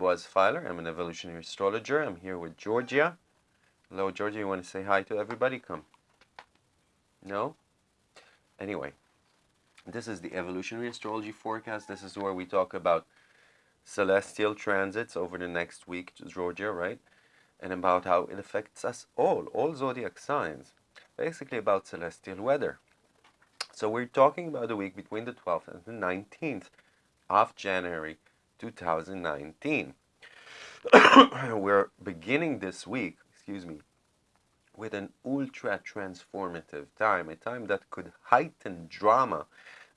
Boaz Feiler, I'm an evolutionary astrologer. I'm here with Georgia. Hello Georgia, you want to say hi to everybody? Come. No? Anyway, this is the evolutionary astrology forecast. This is where we talk about celestial transits over the next week, Georgia, right? And about how it affects us all, all zodiac signs. Basically about celestial weather. So we're talking about the week between the 12th and the 19th of January 2019. We're beginning this week, excuse me, with an ultra transformative time, a time that could heighten drama,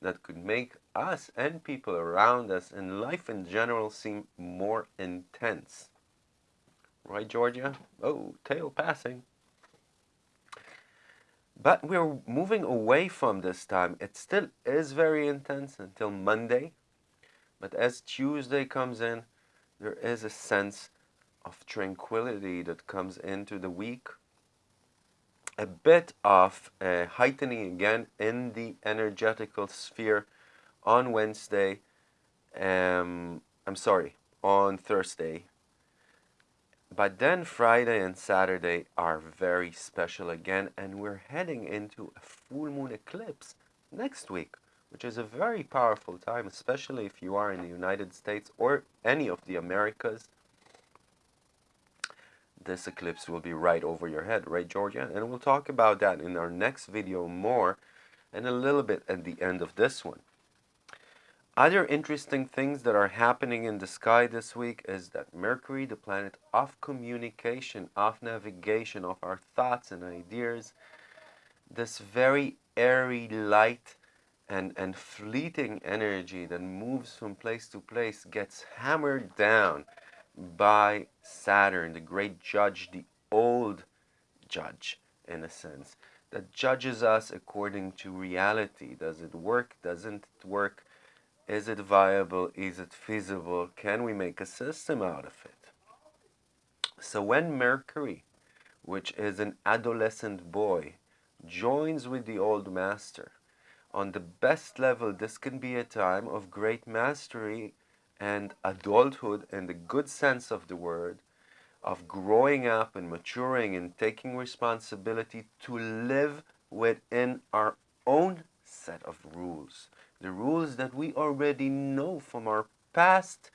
that could make us and people around us and life in general seem more intense. Right, Georgia? Oh, tail passing. But we're moving away from this time. It still is very intense until Monday, but as Tuesday comes in, there is a sense of tranquility that comes into the week. A bit of heightening again in the energetical sphere on Wednesday. Um, I'm sorry, on Thursday. But then Friday and Saturday are very special again, and we're heading into a full moon eclipse next week which is a very powerful time, especially if you are in the United States or any of the Americas. This eclipse will be right over your head, right, Georgia? And we'll talk about that in our next video more and a little bit at the end of this one. Other interesting things that are happening in the sky this week is that Mercury, the planet of communication, of navigation, of our thoughts and ideas, this very airy light and, and fleeting energy that moves from place to place gets hammered down by Saturn, the great judge, the old judge, in a sense, that judges us according to reality. Does it work? Doesn't it work? Is it viable? Is it feasible? Can we make a system out of it? So when Mercury, which is an adolescent boy, joins with the old master, on the best level, this can be a time of great mastery and adulthood in the good sense of the word, of growing up and maturing and taking responsibility to live within our own set of rules. The rules that we already know from our past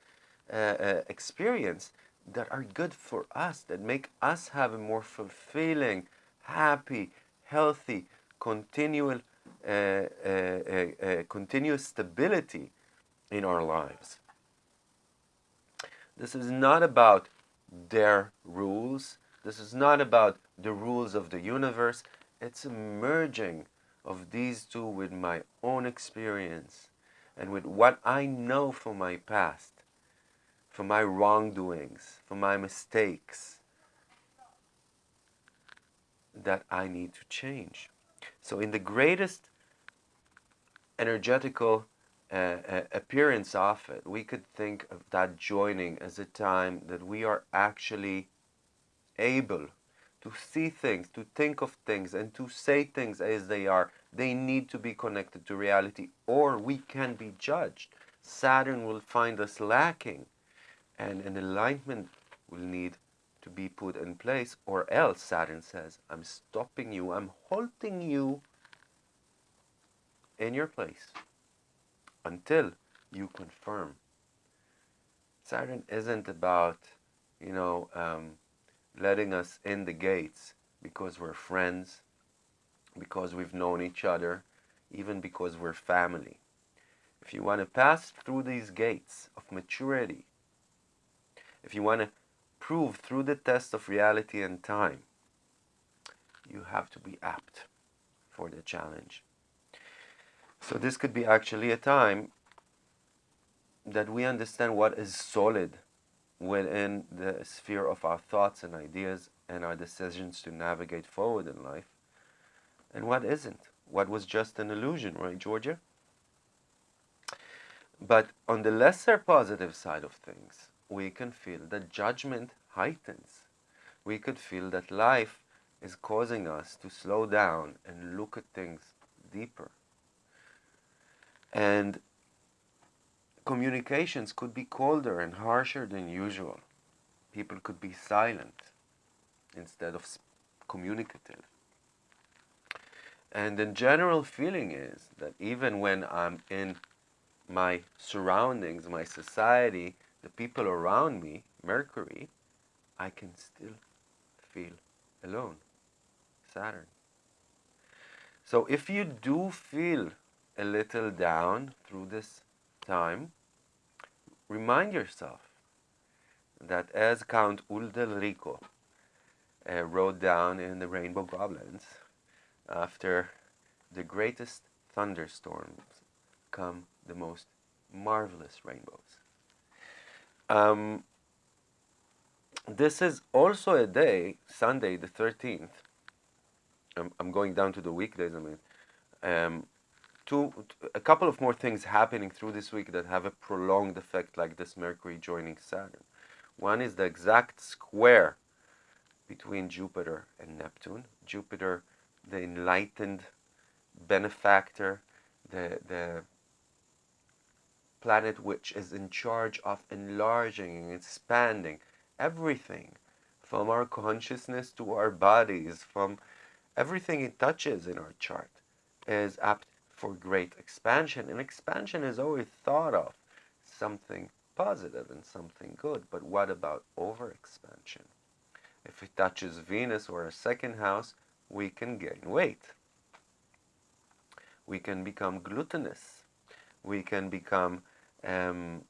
uh, uh, experience that are good for us, that make us have a more fulfilling, happy, healthy, continual continuous stability in our lives. This is not about their rules. This is not about the rules of the universe. It's a merging of these two with my own experience and with what I know from my past, from my wrongdoings, from my mistakes that I need to change. So in the greatest energetical uh, uh, appearance of it, we could think of that joining as a time that we are actually able to see things, to think of things, and to say things as they are. They need to be connected to reality, or we can be judged. Saturn will find us lacking, and an alignment will need to be put in place, or else Saturn says, I'm stopping you, I'm halting you in your place until you confirm. Saturn isn't about, you know, um, letting us in the gates because we're friends, because we've known each other, even because we're family. If you want to pass through these gates of maturity, if you want to prove through the test of reality and time, you have to be apt for the challenge. So this could be actually a time that we understand what is solid within the sphere of our thoughts and ideas and our decisions to navigate forward in life and what isn't. What was just an illusion right georgia? But on the lesser positive side of things we can feel that judgment heightens. We could feel that life is causing us to slow down and look at things deeper and communications could be colder and harsher than usual. People could be silent instead of communicative. And the general feeling is that even when I'm in my surroundings, my society, the people around me, Mercury, I can still feel alone. Saturn. So if you do feel a little down through this time, remind yourself that as Count Ulderico uh, wrote down in the Rainbow Goblins, after the greatest thunderstorms come the most marvelous rainbows. Um, this is also a day, Sunday the 13th. I'm, I'm going down to the weekdays, I mean. Um, two, a couple of more things happening through this week that have a prolonged effect like this Mercury joining Saturn. One is the exact square between Jupiter and Neptune. Jupiter, the enlightened benefactor, the, the planet which is in charge of enlarging and expanding everything from our consciousness to our bodies, from everything it touches in our chart is apt for great expansion. And expansion is always thought of something positive and something good. But what about overexpansion? If it touches Venus or a second house, we can gain weight. We can become gluttonous. We can become um,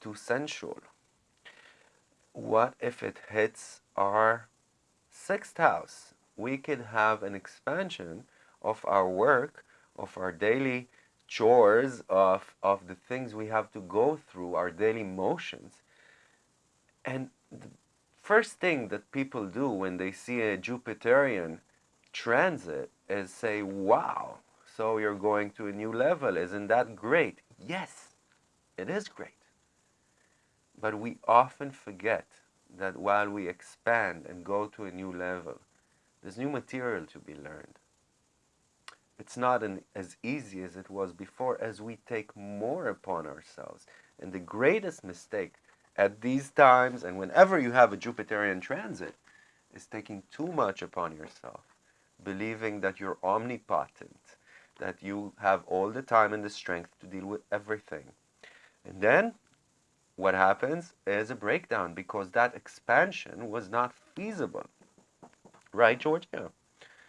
too sensual. What if it hits our sixth house? We could have an expansion of our work, of our daily chores, of, of the things we have to go through, our daily motions. And the first thing that people do when they see a Jupiterian transit is say, wow, so you're going to a new level. Isn't that great? Yes, it is great. But we often forget that while we expand and go to a new level, there's new material to be learned. It's not an, as easy as it was before as we take more upon ourselves. And the greatest mistake at these times and whenever you have a Jupiterian transit is taking too much upon yourself, believing that you're omnipotent, that you have all the time and the strength to deal with everything. And then what happens is a breakdown because that expansion was not feasible. Right, George?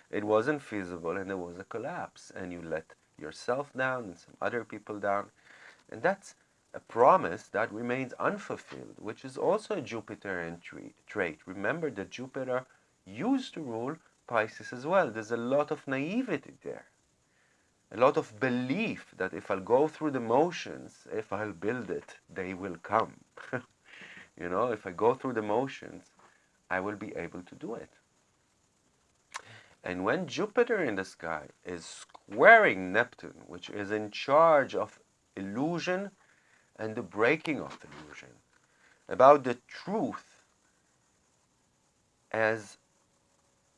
It wasn't feasible and there was a collapse and you let yourself down and some other people down. And that's a promise that remains unfulfilled, which is also a Jupiterian trait. Remember that Jupiter used to rule Pisces as well. There's a lot of naivety there a lot of belief that if I'll go through the motions, if I'll build it, they will come. you know, if I go through the motions, I will be able to do it. And when Jupiter in the sky is squaring Neptune, which is in charge of illusion and the breaking of illusion, about the truth as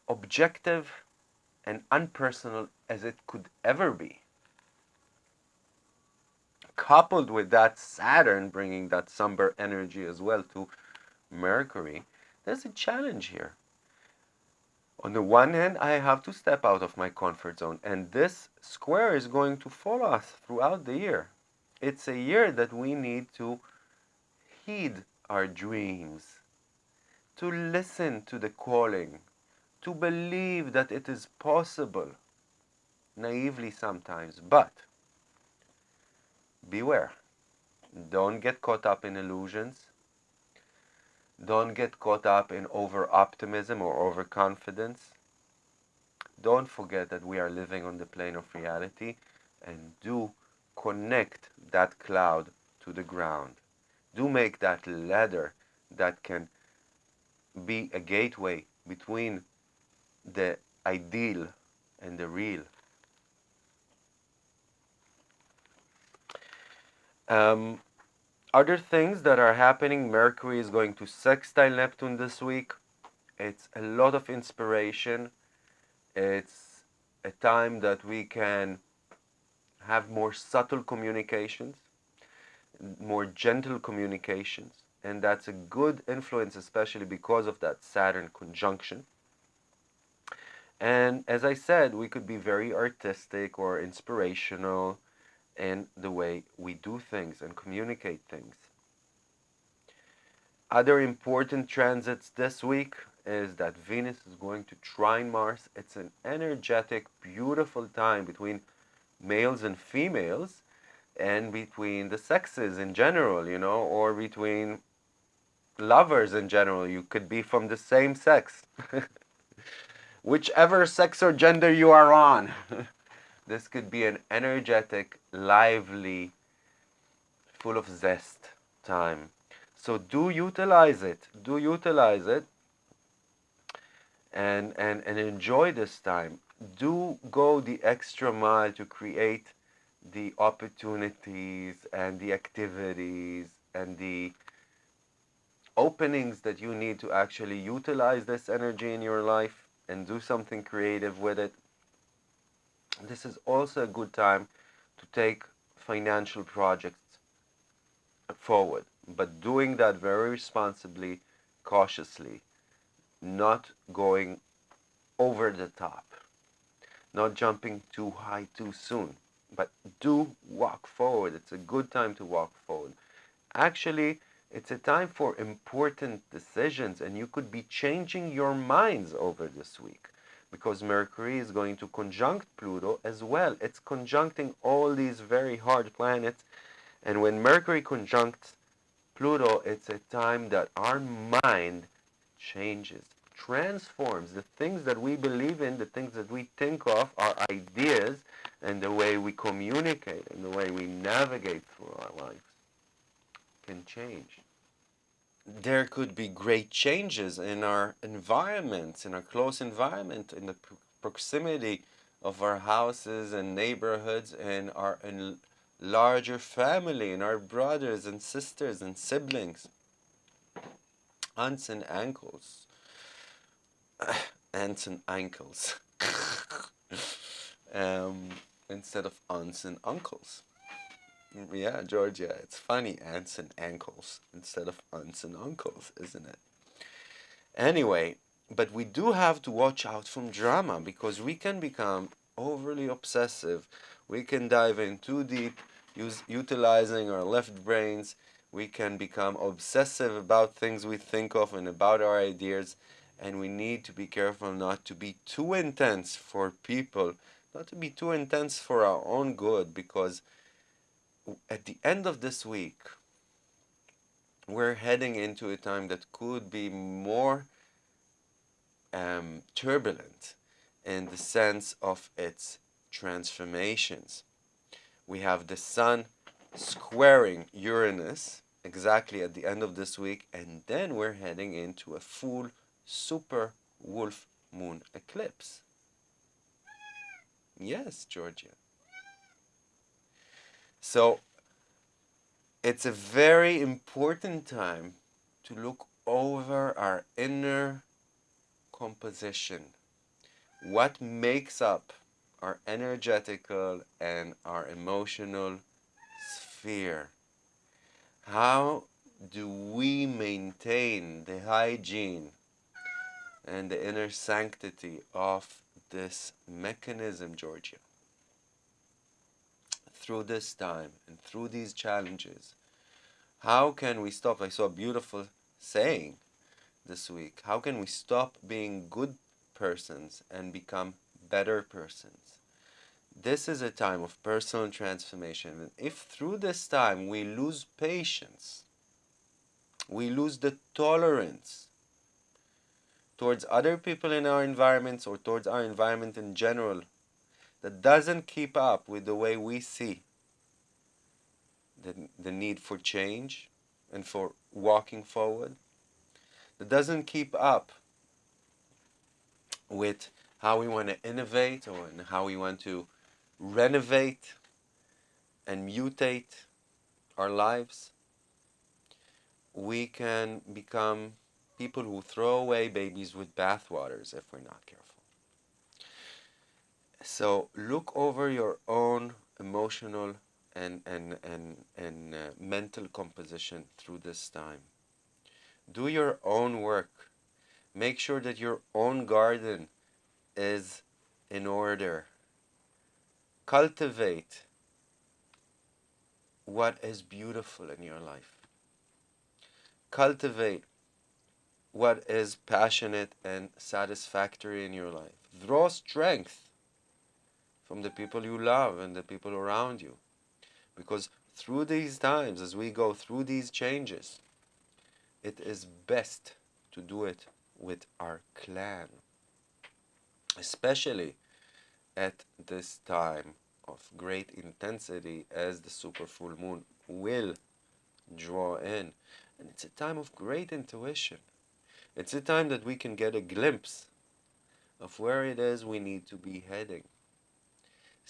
objective and unpersonal as it could ever be. Coupled with that Saturn bringing that somber energy as well to Mercury, there's a challenge here. On the one hand, I have to step out of my comfort zone, and this square is going to follow us throughout the year. It's a year that we need to heed our dreams, to listen to the calling, to believe that it is possible, naively sometimes, but beware. Don't get caught up in illusions. Don't get caught up in over optimism or overconfidence. Don't forget that we are living on the plane of reality and do connect that cloud to the ground. Do make that ladder that can be a gateway between the ideal and the real. Um, other things that are happening, Mercury is going to sextile Neptune this week. It's a lot of inspiration. It's a time that we can have more subtle communications. more gentle communications. And that's a good influence, especially because of that Saturn conjunction. And as I said, we could be very artistic or inspirational in the way we do things and communicate things. Other important transits this week is that Venus is going to trine Mars. It's an energetic, beautiful time between males and females and between the sexes in general, you know, or between lovers in general. You could be from the same sex. Whichever sex or gender you are on. this could be an energetic, lively, full of zest time. So do utilize it. Do utilize it and, and, and enjoy this time. Do go the extra mile to create the opportunities and the activities and the openings that you need to actually utilize this energy in your life and do something creative with it. This is also a good time to take financial projects forward, but doing that very responsibly, cautiously, not going over the top, not jumping too high too soon, but do walk forward. It's a good time to walk forward. Actually, it's a time for important decisions, and you could be changing your minds over this week because Mercury is going to conjunct Pluto as well. It's conjuncting all these very hard planets, and when Mercury conjuncts Pluto, it's a time that our mind changes, transforms. The things that we believe in, the things that we think of, our ideas, and the way we communicate and the way we navigate through our lives can change. There could be great changes in our environments, in our close environment, in the proximity of our houses and neighborhoods and our larger family and our brothers and sisters and siblings, aunts and uncles, aunts and ankles, um, instead of aunts and uncles. Yeah, Georgia, it's funny, aunts and ankles instead of aunts and uncles, isn't it? Anyway, but we do have to watch out from drama because we can become overly obsessive. We can dive in too deep, use, utilizing our left brains. We can become obsessive about things we think of and about our ideas. And we need to be careful not to be too intense for people, not to be too intense for our own good because at the end of this week, we're heading into a time that could be more um, turbulent in the sense of its transformations. We have the Sun squaring Uranus exactly at the end of this week, and then we're heading into a full super wolf moon eclipse. Yes, Georgia. So it's a very important time to look over our inner composition. What makes up our energetical and our emotional sphere? How do we maintain the hygiene and the inner sanctity of this mechanism, Georgia? Through this time and through these challenges, how can we stop? I saw a beautiful saying this week. How can we stop being good persons and become better persons? This is a time of personal transformation. And if through this time we lose patience, we lose the tolerance towards other people in our environments or towards our environment in general that doesn't keep up with the way we see the, the need for change and for walking forward, that doesn't keep up with how we want to innovate or how we want to renovate and mutate our lives, we can become people who throw away babies with bathwaters if we're not careful. So look over your own emotional and, and, and, and uh, mental composition through this time. Do your own work. Make sure that your own garden is in order. Cultivate what is beautiful in your life. Cultivate what is passionate and satisfactory in your life. Draw strength from the people you love and the people around you. Because through these times, as we go through these changes, it is best to do it with our clan. Especially at this time of great intensity as the super full moon will draw in. And it's a time of great intuition. It's a time that we can get a glimpse of where it is we need to be heading.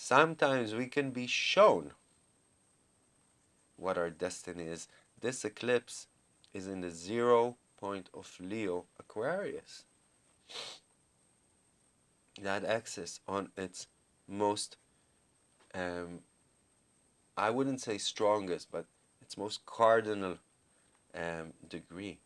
Sometimes we can be shown what our destiny is. This eclipse is in the zero point of Leo Aquarius. That axis on its most, um, I wouldn't say strongest, but its most cardinal um, degree.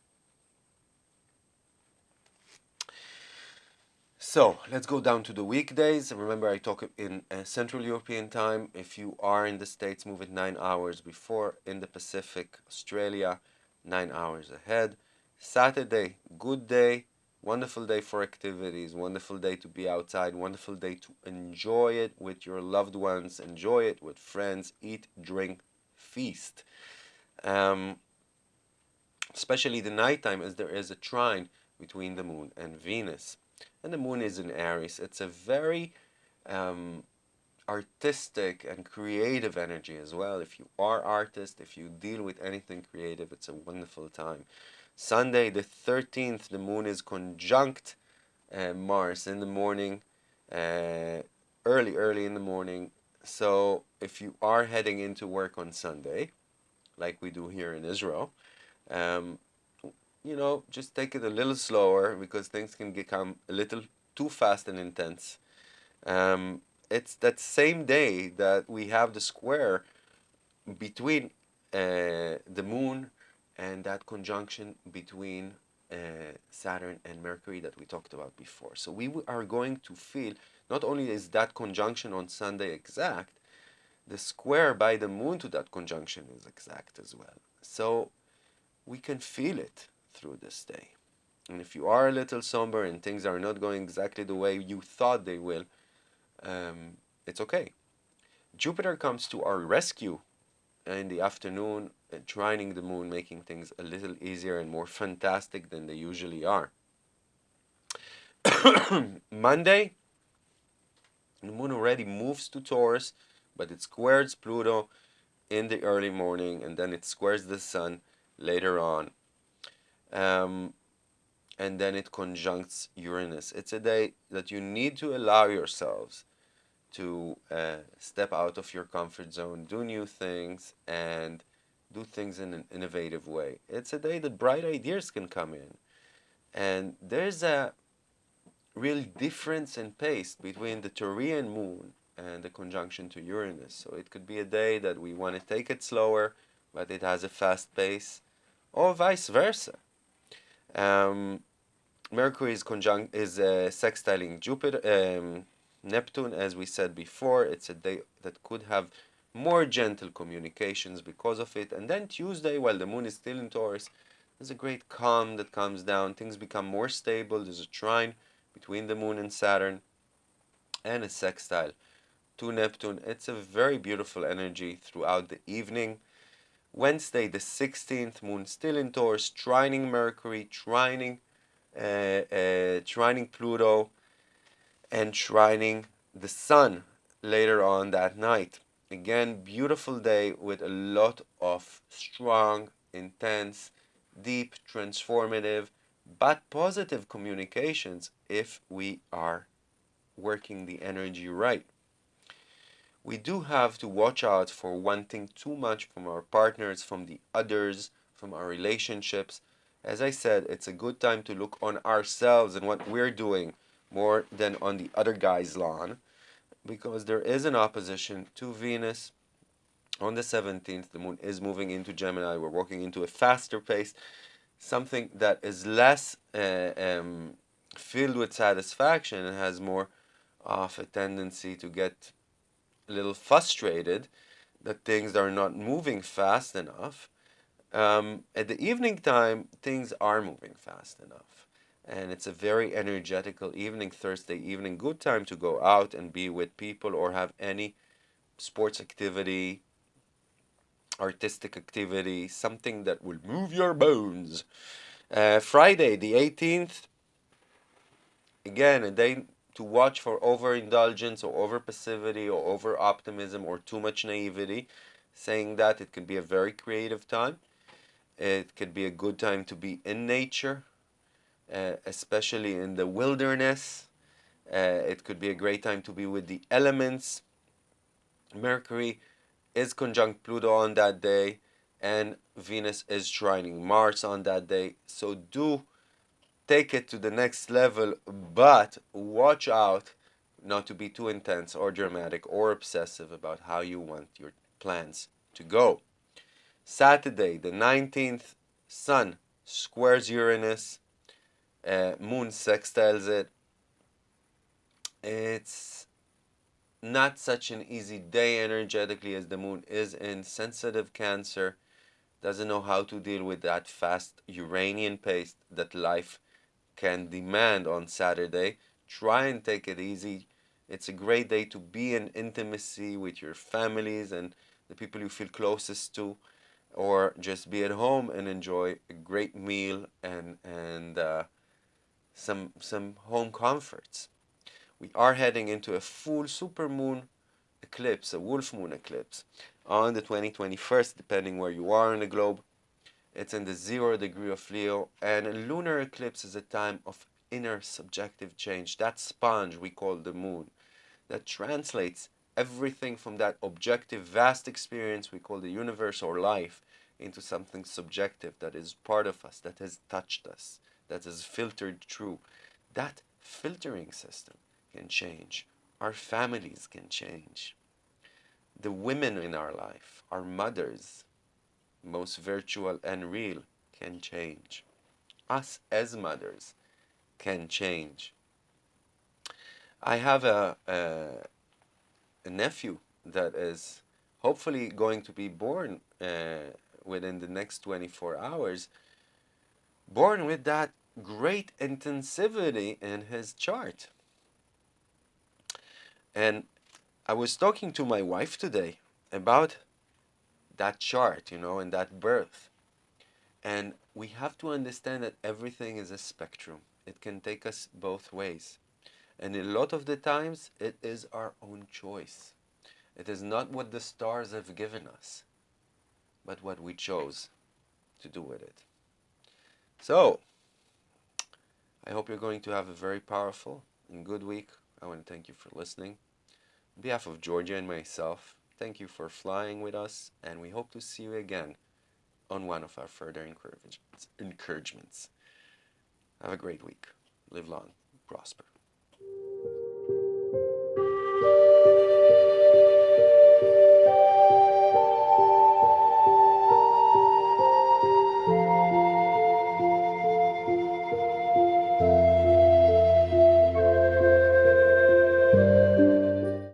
So let's go down to the weekdays. Remember, I talk in uh, Central European time. If you are in the States, move it nine hours before. In the Pacific, Australia, nine hours ahead. Saturday, good day, wonderful day for activities, wonderful day to be outside, wonderful day to enjoy it with your loved ones, enjoy it with friends, eat, drink, feast. Um, especially the nighttime, as there is a trine between the moon and Venus and the moon is in Aries. It's a very um, artistic and creative energy as well. If you are artist, if you deal with anything creative, it's a wonderful time. Sunday the 13th, the moon is conjunct uh, Mars in the morning, uh, early, early in the morning. So if you are heading into work on Sunday, like we do here in Israel, um, you know, just take it a little slower because things can become a little too fast and intense. Um, it's that same day that we have the square between uh, the moon and that conjunction between uh, Saturn and Mercury that we talked about before. So we are going to feel, not only is that conjunction on Sunday exact, the square by the moon to that conjunction is exact as well. So we can feel it through this day. And if you are a little somber and things are not going exactly the way you thought they will, um, it's okay. Jupiter comes to our rescue in the afternoon, uh, trining the moon, making things a little easier and more fantastic than they usually are. Monday, the moon already moves to Taurus, but it squares Pluto in the early morning and then it squares the sun later on um, and then it conjuncts Uranus. It's a day that you need to allow yourselves to uh, step out of your comfort zone, do new things, and do things in an innovative way. It's a day that bright ideas can come in. And there's a real difference in pace between the Taurian moon and the conjunction to Uranus. So it could be a day that we want to take it slower, but it has a fast pace, or vice versa. Um, Mercury is conjunct is uh, sextiling Jupiter, um, Neptune, as we said before. It's a day that could have more gentle communications because of it. And then Tuesday, while the moon is still in Taurus, there's a great calm that comes down. Things become more stable. There's a trine between the moon and Saturn, and a sextile to Neptune. It's a very beautiful energy throughout the evening. Wednesday, the 16th, moon still in Taurus, trining Mercury, trining, uh, uh, trining Pluto, and trining the sun later on that night. Again, beautiful day with a lot of strong, intense, deep, transformative, but positive communications if we are working the energy right we do have to watch out for wanting too much from our partners, from the others, from our relationships. As I said, it's a good time to look on ourselves and what we're doing more than on the other guy's lawn because there is an opposition to Venus On the 17th, the moon is moving into Gemini. We're walking into a faster pace, something that is less uh, um, filled with satisfaction and has more of a tendency to get a little frustrated that things are not moving fast enough. Um, at the evening time, things are moving fast enough. And it's a very energetical evening, Thursday evening, good time to go out and be with people or have any sports activity, artistic activity, something that will move your bones. Uh, Friday, the 18th, again, a day to watch for overindulgence or over passivity or over optimism or too much naivety. Saying that it can be a very creative time. It could be a good time to be in nature, uh, especially in the wilderness. Uh, it could be a great time to be with the elements. Mercury is conjunct Pluto on that day, and Venus is trining Mars on that day. So do take it to the next level, but watch out not to be too intense or dramatic or obsessive about how you want your plans to go. Saturday, the 19th, Sun squares Uranus, uh, Moon sextiles it. It's not such an easy day energetically as the Moon is in sensitive Cancer. Doesn't know how to deal with that fast Uranian pace that life can demand on Saturday. Try and take it easy. It's a great day to be in intimacy with your families and the people you feel closest to, or just be at home and enjoy a great meal and and uh, some some home comforts. We are heading into a full supermoon eclipse, a wolf moon eclipse, on the 2021st, depending where you are in the globe. It's in the zero degree of Leo, and a lunar eclipse is a time of inner subjective change. That sponge we call the moon, that translates everything from that objective, vast experience we call the universe or life into something subjective that is part of us, that has touched us, that is filtered through. That filtering system can change. Our families can change. The women in our life, our mothers, most virtual and real, can change. Us as mothers can change. I have a, a, a nephew that is hopefully going to be born uh, within the next 24 hours, born with that great intensivity in his chart. And I was talking to my wife today about that chart, you know, and that birth. And we have to understand that everything is a spectrum. It can take us both ways. And a lot of the times, it is our own choice. It is not what the stars have given us, but what we chose to do with it. So, I hope you're going to have a very powerful and good week. I want to thank you for listening. On behalf of Georgia and myself, thank you for flying with us, and we hope to see you again on one of our further encouragements. Have a great week. Live long, prosper.